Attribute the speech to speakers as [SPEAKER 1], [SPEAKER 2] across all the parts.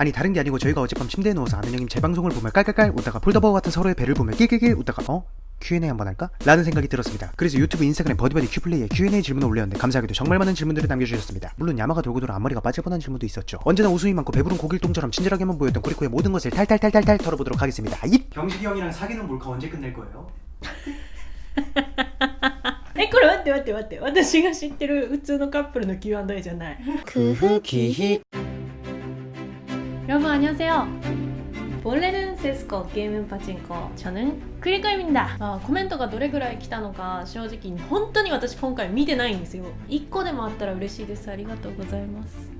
[SPEAKER 1] 아니 다른 게 아니고 저희가 어젯밤 침대에 누워서 아는 형님 제 방송을 보며 깔깔깔 웃다가 폴더버 같은 서로의 배를 보며 낄낄낄 웃다가 어? Q&A 한번 할까? 라는 생각이 들었습니다. 그래서 유튜브, 인스타그램, 버디버디 큐플레이에 Q&A 질문을 올렸는데 감사하게도 정말 많은 질문들을 남겨주셨습니다. 물론 야마가 돌고 돌아 앞머리가 빠질 뻔한 질문도 있었죠. 언제나 웃음이 많고 배부른 고길동처럼 친절하게만 보였던 쿠리코의 모든 것을 탈탈탈탈탈 털어보도록 하겠습니다. 입! 경식이 형이랑 사귀는 몰카 언제 끝낼 거예요?
[SPEAKER 2] えこれ待って待って待って私が知ってる普通のカップルの Q&A じゃない
[SPEAKER 1] 크흐키히
[SPEAKER 2] 여러분 안녕하세요 원래는 세스코 게임 파친코 저는クリコ입니다あコメントがどれぐらい来たのか正直本当に私今回見てないんですよ1個でもあったら嬉しいですありがとうございます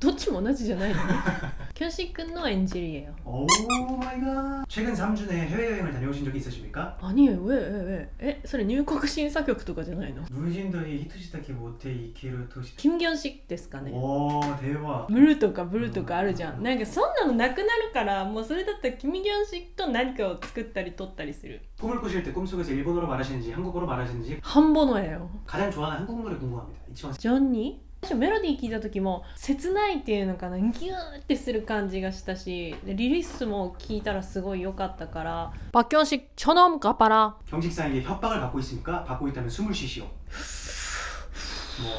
[SPEAKER 2] どっちも同じじゃないの교시 끈노 엔젤이에 요.
[SPEAKER 1] 오 마이 갓. 최근 3주 내 해외여행을 다녀오신 적이 있으십니 까?
[SPEAKER 2] 아니에 요. 왜? 왜? 왜? 에? それ入国심사격とかじゃないの?
[SPEAKER 1] 물진도에히토시타키 모테 이키루 토 시.
[SPEAKER 2] 김견식ですかね.
[SPEAKER 1] 오, 대 박.
[SPEAKER 2] 물とか물とかあるじゃん.なんかそんなのなくなるからもうそれだったら君견식と何かを作ったり取ったりする.
[SPEAKER 1] 꿈을 꾸실 때 꿈속에서 일본어로 말하시는지 한국어로 말하시는지
[SPEAKER 2] 한 번어예 요.
[SPEAKER 1] 가장 좋아하는 한국 노래 궁금합니 다. 이치 원.
[SPEAKER 2] 전 니? 最初メロディー聞いた時も切ないっていうのかなギューってする感じがしたしでリリースも聞いたらすごい良かったから박경식처럼가봐라
[SPEAKER 1] 경직사에게 협박을 받고 있습니까? 받고 있다면 숨을 쉬시오 뭐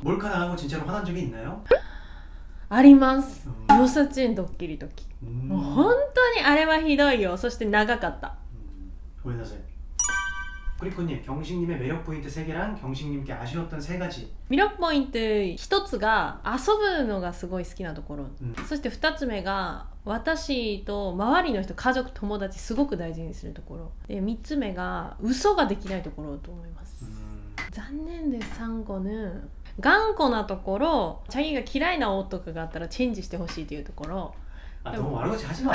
[SPEAKER 1] 몰카 당하고 진짜로 화난 적이 있나요?
[SPEAKER 2] あります
[SPEAKER 1] うん
[SPEAKER 2] ヨサチンドッキリ時
[SPEAKER 1] 음.
[SPEAKER 2] もう本当にあれはひどいよそして長かった
[SPEAKER 1] 음, 고해나세 꾸리꾸님 경식님의 매력 포인트 3개랑 경식님께 아쉬웠던 3가지
[SPEAKER 2] 魅力ポイント一つが遊ぶのがすごい好きなところ、
[SPEAKER 1] うん
[SPEAKER 2] そして二つ目が私と周りの人家族友達すごく大事にするところで三つ目が嘘ができないところと思います、
[SPEAKER 1] 음,
[SPEAKER 2] 残念です3個ぬ頑固なところチャギが嫌いな音とかがあったらチェンジしてほしいというところ
[SPEAKER 1] 아 너무 말하고지 하지마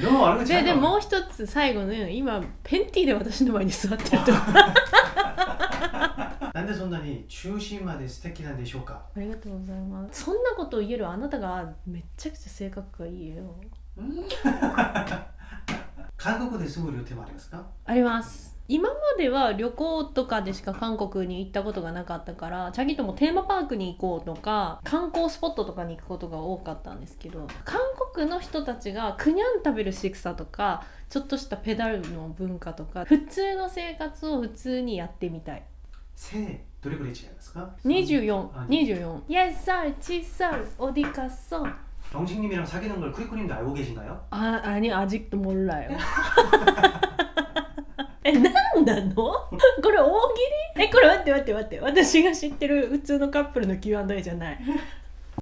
[SPEAKER 1] でも
[SPEAKER 2] ででもう一つ最後の今ペンティーで私の前に座ってると。なん
[SPEAKER 1] でそんなに中心まで素敵なんでしょうか？
[SPEAKER 2] ありがとうございます。そんなことを言えるあなたがめちゃくちゃ性格がいいよ。
[SPEAKER 1] 韓国ですぐ料亭もありますか？
[SPEAKER 2] あります。今までは旅行とかでしか韓国に行ったことがなかったからチャギともテーマパークに行こうとか観光スポットとかに行くことが多かったんですけど韓国の人たちがクニャン食べる仕草とかちょっとしたペダルの文化とか普通の生活を普通にやってみたい
[SPEAKER 1] 새 노래 그래 지않았을까?
[SPEAKER 2] 2424
[SPEAKER 1] 아,
[SPEAKER 2] 4살 7살 어디 갔어?
[SPEAKER 1] 경식님이랑 사귀는 걸 쿠리쿠님도 알고 계신가요?
[SPEAKER 2] 아, 아니 아직도 몰라요. え、なんなのこれ大喜利え、これ待って待って待って。私が知ってる普通のカップルの Q&A じゃない。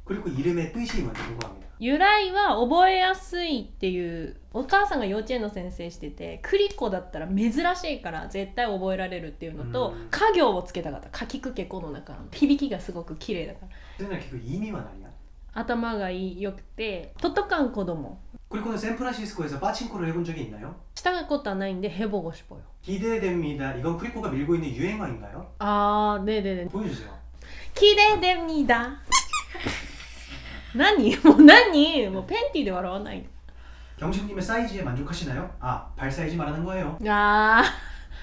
[SPEAKER 1] 그리고 이름의 뜻이 뭔지 궁금합니다
[SPEAKER 2] 由来は覚えやすいっていうお母さんが幼稚園の先生しててクリコだったら珍しいから絶対覚えられるっていうのと
[SPEAKER 1] うん
[SPEAKER 2] 家行をつけたかったかきくけこの中の響きがすごく綺麗だから
[SPEAKER 1] 그날 그 이미만 아니야?
[SPEAKER 2] 頭がいいよくてトトカン子供
[SPEAKER 1] 그리고는 샌프란시스코에서 빠칭코를 해본 적이 있나요?
[SPEAKER 2] 시작할 것도 안 하는데 해보고 싶어요.
[SPEAKER 1] 기대됩니다. 이건 크리코가 밀고 있는 유행어인가요?
[SPEAKER 2] 아, 네네네.
[SPEAKER 1] 보여주세요.
[SPEAKER 2] 기대됩니다. 나니? 뭐 나니? 뭐 팬티 で笑わない.
[SPEAKER 1] 경식님의 사이즈에 만족하시나요? 아, 발 사이즈 말하는 거예요.
[SPEAKER 2] 아.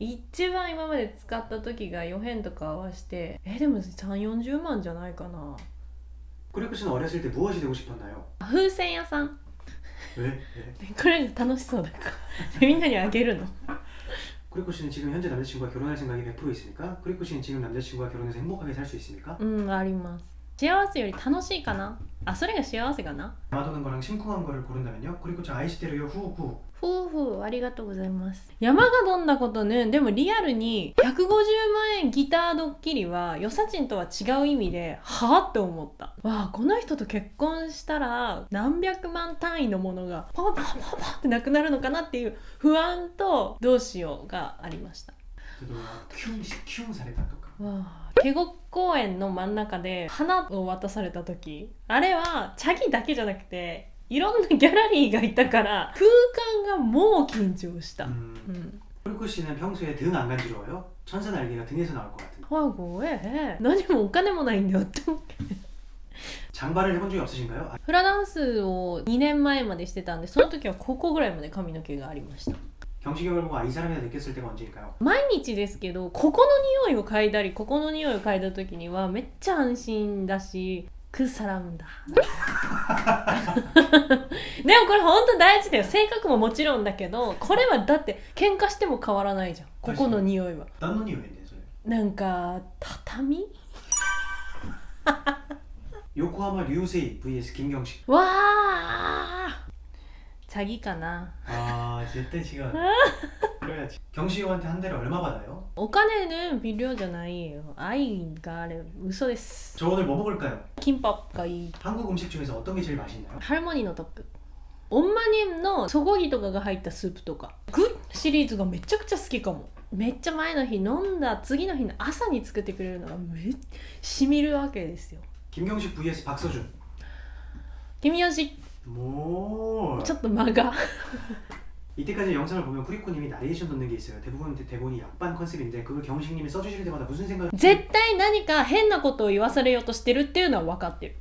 [SPEAKER 2] 一番今まで使った時が4辺とか合わせてえでも3 4 0万じゃないかな
[SPEAKER 1] 꾸리코 씨는 어렸을 때 무엇이 되고 싶었나요?
[SPEAKER 2] 風船屋さん
[SPEAKER 1] 왜? 왜?
[SPEAKER 2] これが楽しそうだからみんなにあげるの
[SPEAKER 1] 꾸리코 씨는 지금 현재 남자친구와 결혼할 생각이 100% 있습니까? 꾸리코 씨는 지금 남자친구와 결혼해서 행복하게 살 수 있습니까?
[SPEAKER 2] うんあります幸せより楽しいかなあそれが幸せかな
[SPEAKER 1] 야마도는 거랑 심쿵한 거를 고른다면요? 꾸리코 씨 아이시테르요 후후
[SPEAKER 2] ほうほうありがとうございます。山がどんなことね。でもリアルに150万円ギタードッキリはよさちんとは違う意味ではあって思った。わあこの人と結婚したら何百万単位のものがパパパパパってなくなるのかなっていう不安とどうしようがありました。
[SPEAKER 1] キュンキュンされたとか。
[SPEAKER 2] ケゴ公園の真ん中で花を渡された時あれはチャギだけじゃなくていろんなギャラリーがいたから空間がもう緊張した、
[SPEAKER 1] 음,
[SPEAKER 2] うん、
[SPEAKER 1] 꾸리코 씨는 평소에 등 안 간지러워요? 천사 날개가 등에서 나올 것 같은데
[SPEAKER 2] あごえ何もお金もないんだよって思って
[SPEAKER 1] 장발을 해본 적이 없으신가요? 아,
[SPEAKER 2] フラダンスを2年前までしてたんでその時はここぐらいまで髪の毛がありました
[SPEAKER 1] 경시경을 보고 아 이 사람이다 느꼈을 때가 언제일까요?
[SPEAKER 2] 毎日ですけどここの匂いを嗅いだりここの匂いを嗅いだ時にはめっちゃ安心だし くさらうんだ。でもこれ本当大事だよ。性格ももちろんだけどこれはだって喧嘩しても変わらないじゃん。ここの匂いは。
[SPEAKER 1] 何の匂いねそれ？
[SPEAKER 2] なんか畳？
[SPEAKER 1] 横浜流星 VS 金魚虫。
[SPEAKER 2] わあ詐欺かな
[SPEAKER 1] 아 절대 지금 그래야 지. 경시호한테 한 달에 얼마 받아 요?
[SPEAKER 2] お金는비료じゃないよ愛があれ嘘です
[SPEAKER 1] 저 오늘 뭐 먹을까 요?
[SPEAKER 2] 김밥がいい
[SPEAKER 1] 한국 음식 중에서 어떤 게 제일 맛있나 요?
[SPEAKER 2] 할머니のトップオンマニムのソゴギとかが入ったスープとかグッシリーズがめちゃくちゃ好きかもめっちゃ前の日飲んだ次の日の朝に作ってくれるのがめっしみるわけですよ
[SPEAKER 1] 김경식 vs 박서 준.
[SPEAKER 2] 김현식
[SPEAKER 1] 뭐
[SPEAKER 2] ちょっと間が
[SPEAKER 1] 이때까지 영상을 보면 쿠리코님이 나레이션 넣는 게 있어요 대부분 대본이 약반 컨셉인데 그걸 경식님이 써주실 때마다 무슨 생각
[SPEAKER 2] 絶対何か変なことを言わされようとしてるっていうのは分かってる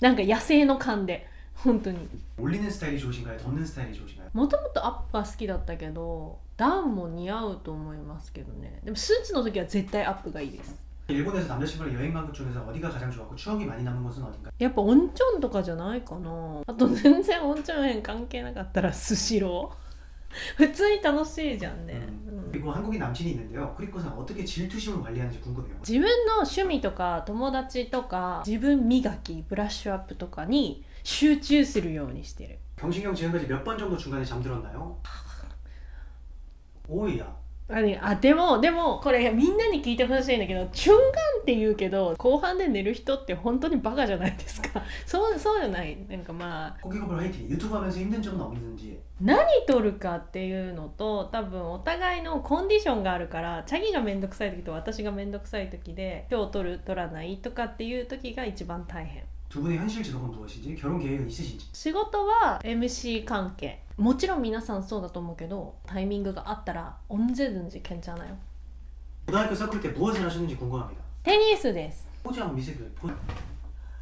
[SPEAKER 2] なんか野生の勘で本当に
[SPEAKER 1] 올리는 스타일이 좋으신가요? 덮는 스타일이 좋으신가요?
[SPEAKER 2] もともとアップが好きだったけどダウンも似合うと思いますけどねでもスーツの時は絶対アップがいいです
[SPEAKER 1] 일본에서 남자친구랑 여행 간 것 중에서 어디가 가장 좋았고 추억이 많이 남은 곳은 어딘가요?
[SPEAKER 2] やっぱ温泉とかじゃないかなあと全然温泉園関係なかったらスシロー普通に楽しいじゃんね、うん
[SPEAKER 1] 그리고 한국인 남친이 있는데요 쿠리코는 어떻게 질투심을 관리하는지 궁금해요
[SPEAKER 2] 自分の趣味とか友達とか自分磨きブラッシュアップとかに集中するようにしてる
[SPEAKER 1] 경식이 형 지금까지 몇 번 정도 중간에 잠들었나요? 오이야
[SPEAKER 2] あでもでもこれみんなに聞いてほしいんだけどチュンガンって言うけど後半で寝る人って本当にバカじゃないですか そうそうじゃないなんかまあ何取るかっていうのと多分お互いのコンディションがあるからチャギが面倒くさい時と私が面倒くさい時で今日取る取らないとかっていう時が一番大変。
[SPEAKER 1] 두 분의 현실 직업은 무엇인지 결혼 계획은 있으신지
[SPEAKER 2] 仕事は MC 関係もちろん皆さんそうだと思うけどタイミングがあったら언제든지괜찮아요
[SPEAKER 1] 고등학교 서클 때 무엇을 하셨는지 궁금합니다
[SPEAKER 2] テニスです
[SPEAKER 1] 포즈 한번 미세요 포...
[SPEAKER 2] えこれ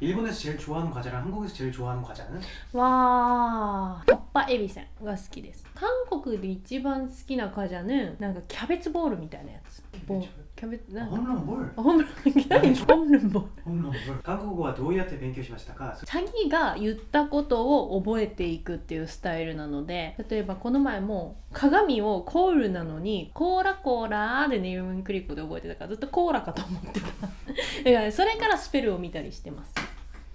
[SPEAKER 1] 일본에서 제일 좋아하는 과자랑 한국에서 제일 좋아하는 과자는?
[SPEAKER 2] 와 덮밥エビせん が好きです韓国で一番好きな과자는なんかキャベツボールみたいなやつキャベツボール キャベツなんか
[SPEAKER 1] 홈런볼
[SPEAKER 2] ホームラン何ホームランボール
[SPEAKER 1] 홈런볼 한국어와 도우야테 勉強しましたか
[SPEAKER 2] チャギが言ったことを覚えていくっていうスタイルなので例えばこの前も鏡をコールなのにコーラコーラでネームクリックで覚えてたからずっとコーラかと思ってただからそれからスペルを見たりしてます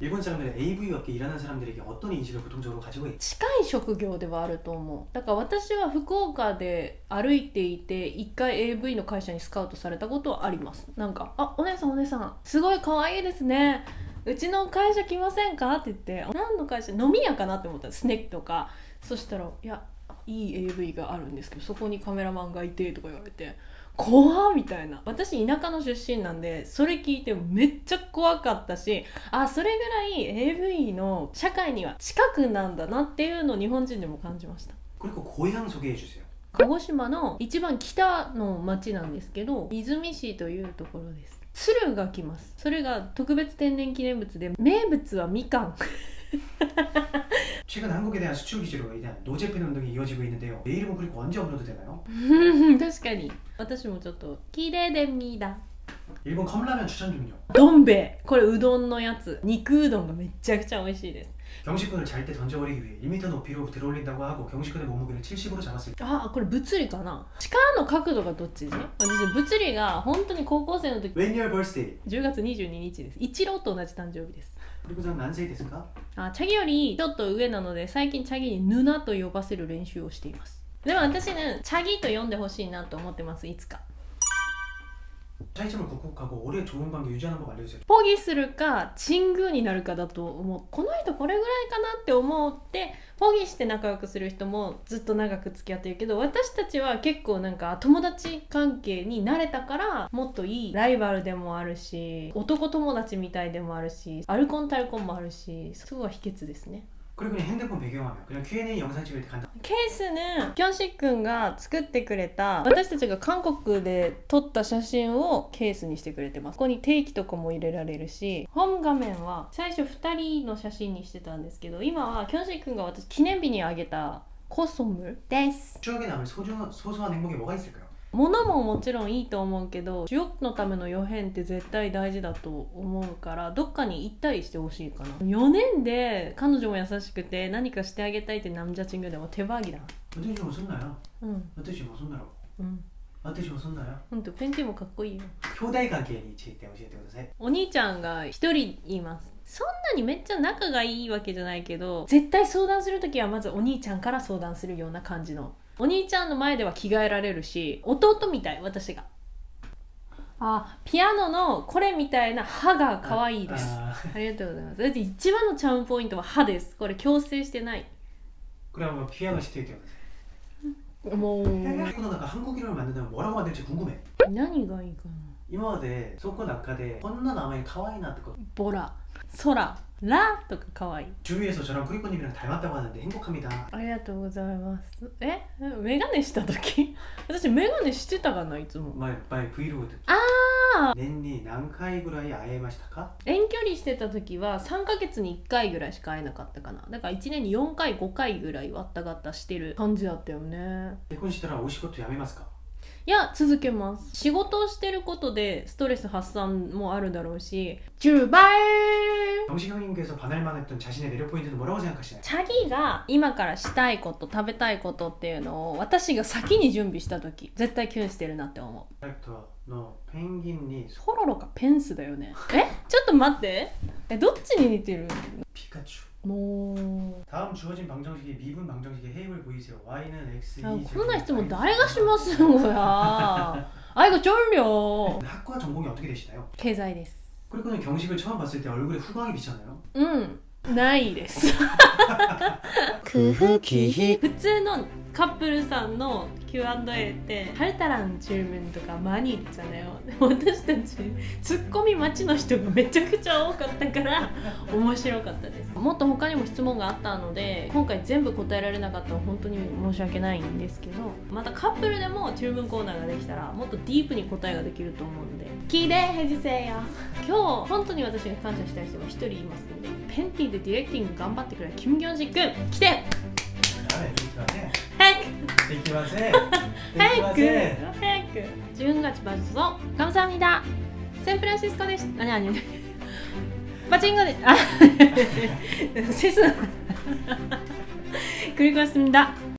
[SPEAKER 1] 일본 사람들은 AV 업계 일하는 사람들에게 어떤 인식을 보통적으로 가지고 있...
[SPEAKER 2] 近い職業ではあると思うだから私は福岡で歩いていて一回 AV の会社にスカウトされたことはありますなんか「あお姉さんお姉さんすごい可愛いですねうちの会社来ませんか?」って言って「何の会社飲み屋かな?」って思ったらスネックとかそしたら「いやいい AV があるんですけどそこにカメラマンがいて」とか言われて 怖っみたいな私田舎の出身なんでそれ聞いてめっちゃ怖かったしあそれぐらい AV の社会には近くなんだなっていうのを日本人でも感じました
[SPEAKER 1] 그리고 고향 소개해 주세요.
[SPEAKER 2] 鹿児島の一番北の町なんですけど出水市というところです鶴が来ますそれが特別天然記念物で名物はみかん
[SPEAKER 1] 최근 한국에 대한 수출 규제로 인한 노재팬 운동이 이어지고 있는데요. 내 이름은 그리고 언제 업로드 되나요?
[SPEAKER 2] 確かに私もちょっときれいでみだ
[SPEAKER 1] 일본 컵라면 추천 좀요.
[SPEAKER 2] どん兵衛これうどんのやつ肉うどんがめちゃくちゃ美味しいです
[SPEAKER 1] 경식군을 잘 때 던져버리기 위해 1m 높이로 들어올린다고 하고 경식군의 몸무게를 70으로 잡았을 때
[SPEAKER 2] あこれ物理かな力の角度がどっちね私物理が本当に高校生の時
[SPEAKER 1] When your birthday?
[SPEAKER 2] 10月22日です一郎と同じ誕生日です
[SPEAKER 1] 그리고 전 난세이 됐을까?
[SPEAKER 2] あチャギよりちょっと上なので最近チャギにヌナと呼ばせる練習をしていますでも私ねチャギと呼んでほしいなと思ってますいつか
[SPEAKER 1] 차이점을 극복하고 오래 좋은 관계 유지하는 법 알려주세요.
[SPEAKER 2] ポギするかチングーになるかだと思うこの人これぐらいかなって思ってポギして仲良くする人もずっと長く付き合ってるけど私たちは結構なんか友達関係になれたからもっといいライバルでもあるし男友達みたいでもあるしアルコンタルコンもあるしそこが秘訣ですね
[SPEAKER 1] 그리고 그냥 핸드폰 배경화면 그냥 Q&A 영상 찍을 때 간다
[SPEAKER 2] 케이스는ヒョンシ君が作ってくれた私たちが韓国で撮った写真をケースにしてくれてます。ここに定期とかも入れられるしホーム画面は最初2人の写真にしてたんですけど今はキョンシ君が私記念日にあげたコスムです。
[SPEAKER 1] 추억에남을소중한소소한행복이뭐가있을까요
[SPEAKER 2] 物ももちろんいいと思うけど主要のための予編って絶対大事だと思うからどっかに行ったりしてほしいかな。4年で彼女も優しくて何かしてあげたいってなんじゃちんぐでも手ばぎだ
[SPEAKER 1] 私もすんなよ、
[SPEAKER 2] うん、
[SPEAKER 1] 私もすんなよ。
[SPEAKER 2] うん。
[SPEAKER 1] 私もそんな
[SPEAKER 2] よ。本当ペンティもかっこいいよ。
[SPEAKER 1] 兄弟関係について教えてください。
[SPEAKER 2] お兄ちゃんが一人います。そんなにめっちゃ仲がいいわけじゃないけど絶対相談する時はまずお兄ちゃんから相談するような感じの。お兄ちゃんの前では着替えられるし弟みたい私があピアノのこれみたいな歯が可愛いです
[SPEAKER 1] 아,
[SPEAKER 2] ありがとうございますだって一番のチャームポイントは歯ですこれ矯正してない
[SPEAKER 1] 그래 한번 피아노 시트에
[SPEAKER 2] もう
[SPEAKER 1] 태국어 나가 한국 이름을 만든다면 뭐라고 만들지 궁금해
[SPEAKER 2] 何がいいかな
[SPEAKER 1] 今までそこの中でこんな名前可愛いなってこと
[SPEAKER 2] ボラ空ラとか可愛い
[SPEAKER 1] 주위에서 저랑 쿠리코님이랑 닮았다고 하는데 행복합니다
[SPEAKER 2] ありがとうございますえメガネした時私メガネしてたかないつも
[SPEAKER 1] 말, 말 브이로그 듣기
[SPEAKER 2] あ
[SPEAKER 1] 年に何回ぐらい会えましたか
[SPEAKER 2] 遠距離してた時は3ヶ月に1回ぐらいしか会えなかったかなだから1年に4回5回ぐらいわったがったしてる感じだったよね
[SPEAKER 1] 結婚したらお仕事辞めますか
[SPEAKER 2] いや続けます仕事をしてることでストレス発散もあるだろうし10倍
[SPEAKER 1] 정식 형님께서 반할만 했던 자신의 매력 포인트는 뭐라고 생각하시나요?
[SPEAKER 2] チャギが今からしたいこと食べたいことっていうのを私が先に準備した時絶対キュンしてるなって思う
[SPEAKER 1] 캐릭터 너 펭귄이
[SPEAKER 2] ポロロかペンスだよねえちょっと待ってえどっちに似てる
[SPEAKER 1] 피카츄
[SPEAKER 2] も う
[SPEAKER 1] 다음 주어진 방정식이 미분 방정식의 해입을 보이세요 y는 x
[SPEAKER 2] あ
[SPEAKER 1] 이
[SPEAKER 2] こんな質問誰がしますのやあいが쫄려
[SPEAKER 1] 학과 전공이 어떻게 되시나요?
[SPEAKER 2] 経済です
[SPEAKER 1] 그리고는 경식을 처음 봤을 때 얼굴에 후광이 비쳤나요?
[SPEAKER 2] うんないです
[SPEAKER 1] 그 후기
[SPEAKER 2] 普通のカップルさんの Q&A って「タルタランチューンとかマニー」じゃなだよ」私たちツッコミ待ちの人がめちゃくちゃ多かったから面白かったです。もっと他にも質問があったので今回全部答えられなかったら本当に申し訳ないんですけどまたカップルでもチューンコーナーができたらもっとディープに答えができると思うので。聞いてヘジせよ。今日本当に私が感謝したい人が1人いますのでペンティーでディレクティング頑張ってくれ。キム・ギョンジ君来てく
[SPEAKER 1] 되기마세
[SPEAKER 2] 早く早く10月バズぞ감사합니다 샌프란시스코です아니아니パチンコであセス그리고왔습니다